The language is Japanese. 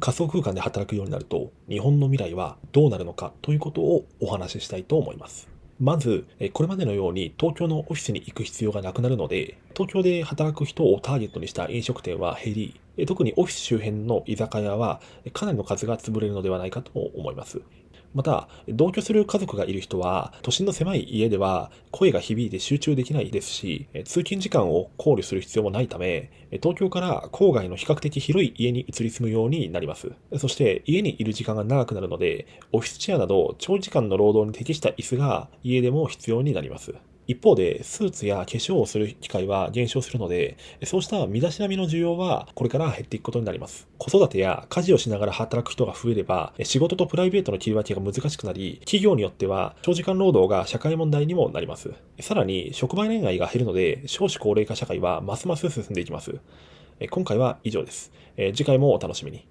仮想空間で働くようになると、日本の未来はどうなるのかということをお話ししたいと思います。まず、これまでのように東京のオフィスに行く必要がなくなるので、東京で働く人をターゲットにした飲食店は減り、特にオフィス周辺の居酒屋はかなりの数が潰れるのではないかと思います。また、同居する家族がいる人は、都心の狭い家では声が響いて集中できないですし、通勤時間を考慮する必要もないため、東京から郊外の比較的広い家に移り住むようになります。そして、家にいる時間が長くなるので、オフィスチェアなど長時間の労働に適した椅子が家でも必要になります。一方で、スーツや化粧をする機会は減少するので、そうした身だしなみの需要はこれから減っていくことになります。子育てや家事をしながら働く人が増えれば、仕事とプライベートの切り分けが難しくなり、企業によっては長時間労働が社会問題にもなります。さらに、職場恋愛が減るので、少子高齢化社会はますます進んでいきます。今回は以上です。次回もお楽しみに。